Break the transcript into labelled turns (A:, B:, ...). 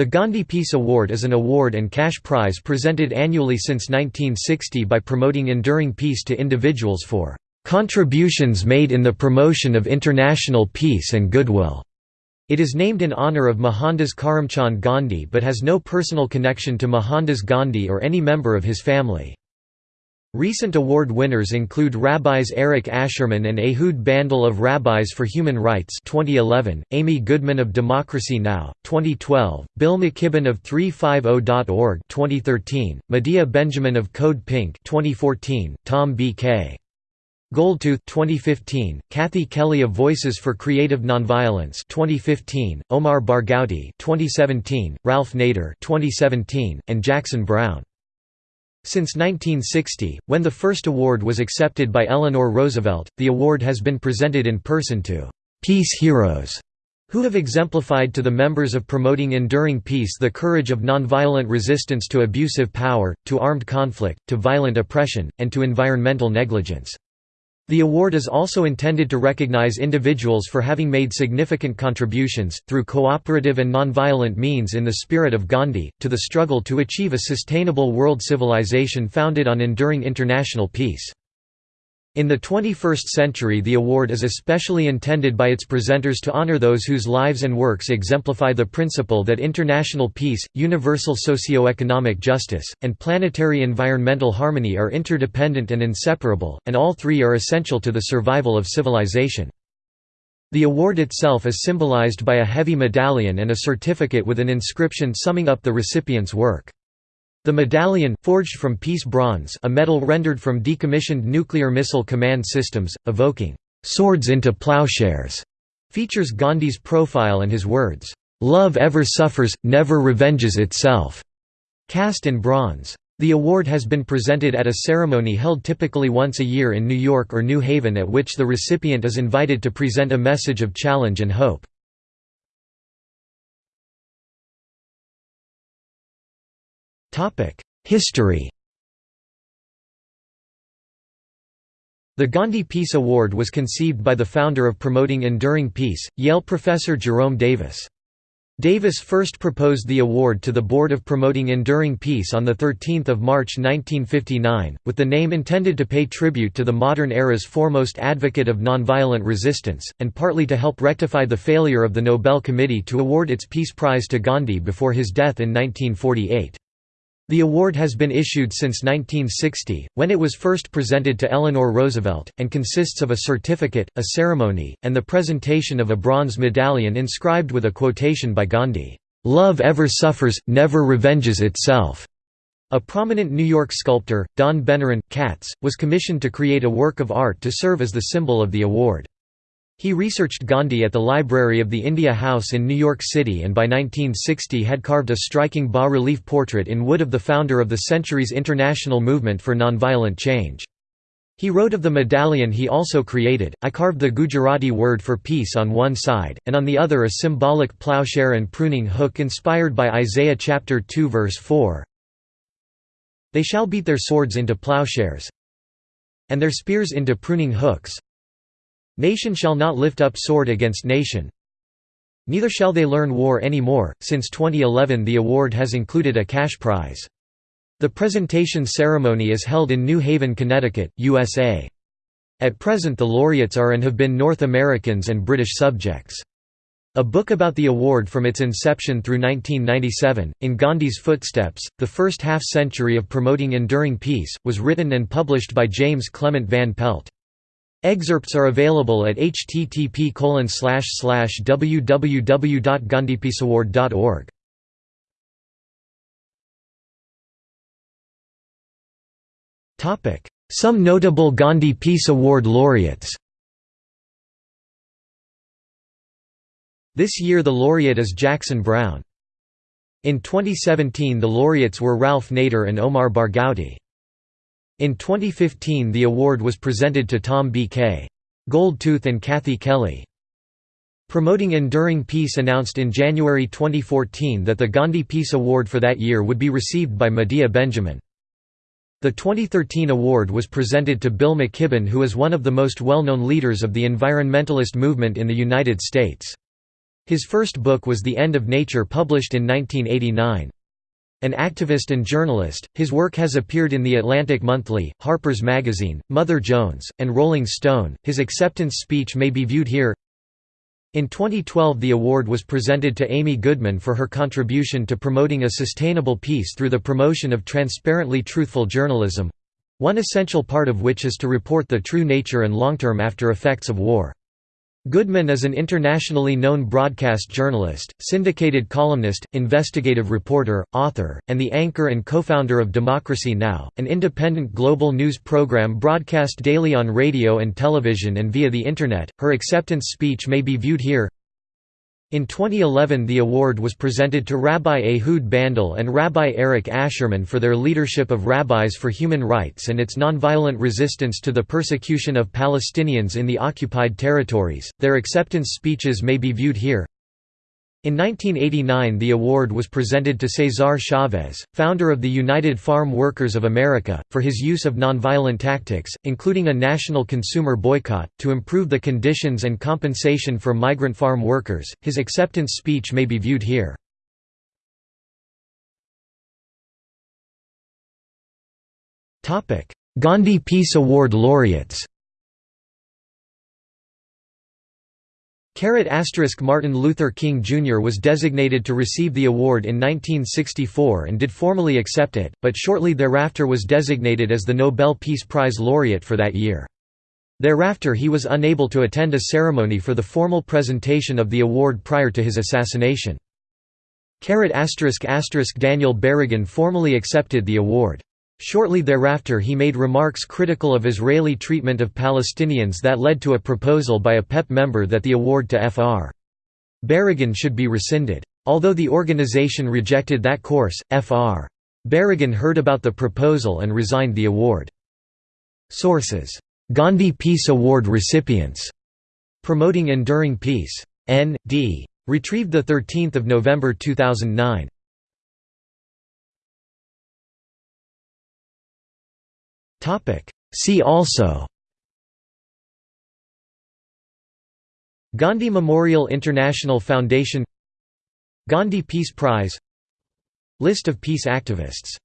A: The Gandhi Peace Award is an award and cash prize presented annually since 1960 by promoting enduring peace to individuals for "...contributions made in the promotion of international peace and goodwill." It is named in honour of Mohandas Karamchand Gandhi but has no personal connection to Mohandas Gandhi or any member of his family. Recent award winners include Rabbis Arik Ascherman and Ehud Bandel of Rabbis for Human Rights 2011, Amy Goodman of Democracy Now! 2012, Bill McKibben of 350.org 2013, Medea Benjamin of Code Pink 2014, Tom B.K. Goldtooth 2015, Kathy Kelly of Voices for Creative Nonviolence 2015, Omar Barghouti 2017, Ralph Nader 2017, and Jackson Browne since 1960, when the first award was accepted by Eleanor Roosevelt, the award has been presented in person to «peace heroes» who have exemplified to the members of promoting enduring peace the courage of nonviolent resistance to abusive power, to armed conflict, to violent oppression, and to environmental negligence. The award is also intended to recognize individuals for having made significant contributions, through cooperative and nonviolent means in the spirit of Gandhi, to the struggle to achieve a sustainable world civilization founded on enduring international peace. In the 21st century the award is especially intended by its presenters to honor those whose lives and works exemplify the principle that international peace, universal socio-economic justice, and planetary environmental harmony are interdependent and inseparable, and all three are essential to the survival of civilization. The award itself is symbolized by a heavy medallion and a certificate with an inscription summing up the recipient's work. The medallion, forged from peace bronze a metal rendered from decommissioned nuclear missile command systems, evoking, "'swords into plowshares' features Gandhi's profile and his words, "'Love ever suffers, never revenges itself' cast in bronze. The award has been presented at a ceremony held typically once a year in New York or New Haven at which the recipient is invited to present a message of challenge and hope. History The Gandhi Peace Award was conceived by the founder of Promoting Enduring Peace, Yale professor Jerome Davis. Davis first proposed the award to the Board of Promoting Enduring Peace on 13 March 1959, with the name intended to pay tribute to the modern era's foremost advocate of nonviolent resistance, and partly to help rectify the failure of the Nobel Committee to award its Peace Prize to Gandhi before his death in 1948. The award has been issued since 1960, when it was first presented to Eleanor Roosevelt, and consists of a certificate, a ceremony, and the presentation of a bronze medallion inscribed with a quotation by Gandhi, "'Love ever suffers, never revenges itself'". A prominent New York sculptor, Don Beneron, Katz, was commissioned to create a work of art to serve as the symbol of the award. He researched Gandhi at the library of the India House in New York City and by 1960 had carved a striking bas-relief portrait in wood of the founder of the century's international movement for nonviolent change. He wrote of the medallion he also created, I carved the Gujarati word for peace on one side, and on the other a symbolic plowshare and pruning hook inspired by Isaiah chapter 2 verse 4. They shall beat their swords into plowshares and their spears into pruning hooks, Nation shall not lift up sword against nation. Neither shall they learn war any more. Since 2011, the award has included a cash prize. The presentation ceremony is held in New Haven, Connecticut, USA. At present, the laureates are and have been North Americans and British subjects. A book about the award from its inception through 1997, In Gandhi's Footsteps, the first half-century of promoting enduring peace, was written and published by James Clement Van Pelt. Excerpts are available at http www.gandhipeaceaward.org. Some notable Gandhi Peace Award laureates This year the laureate is Jackson Browne. In 2017 the laureates were Ralph Nader and Omar Barghouti. In 2015 the award was presented to Tom B.K. Goldtooth and Kathy Kelly. Promoting Enduring Peace announced in January 2014 that the Gandhi Peace Award for that year would be received by Medea Benjamin. The 2013 award was presented to Bill McKibben who is one of the most well-known leaders of the environmentalist movement in the United States. His first book was The End of Nature published in 1989. An activist and journalist, his work has appeared in The Atlantic Monthly, Harper's Magazine, Mother Jones, and Rolling Stone. His acceptance speech may be viewed here. In 2012 the award was presented to Amy Goodman for her contribution to promoting a sustainable peace through the promotion of transparently truthful journalism—one essential part of which is to report the true nature and long-term after effects of war. Goodman is an internationally known broadcast journalist, syndicated columnist, investigative reporter, author, and the anchor and co-founder of Democracy Now!, an independent global news program broadcast daily on radio and television and via the Internet. Her acceptance speech may be viewed here. In 2011 the award was presented to Rabbi Ehud Bandel and Rabbi Arik Ascherman for their leadership of Rabbis for Human Rights and its nonviolent resistance to the persecution of Palestinians in the occupied territories. Their acceptance speeches may be viewed here. In 1989 the award was presented to Cesar Chavez, founder of the United Farm Workers of America, for his use of nonviolent tactics, including a national consumer boycott, to improve the conditions and compensation for migrant farm workers. His acceptance speech may be viewed here. Gandhi Peace Award laureates Martin Luther King Jr. was designated to receive the award in 1964 and did formally accept it, but shortly thereafter was designated as the Nobel Peace Prize laureate for that year. Thereafter he was unable to attend a ceremony for the formal presentation of the award prior to his assassination. Daniel Berrigan formally accepted the award. Shortly thereafter he made remarks critical of Israeli treatment of Palestinians that led to a proposal by a PEP member that the award to Fr. Berrigan should be rescinded. Although the organization rejected that course, Fr. Berrigan heard about the proposal and resigned the award. Sources: Gandhi Peace Award recipients. Promoting Enduring Peace. N.D. Retrieved 13 November 2009. See also Gandhi Memorial International Foundation Gandhi Peace Prize List of peace activists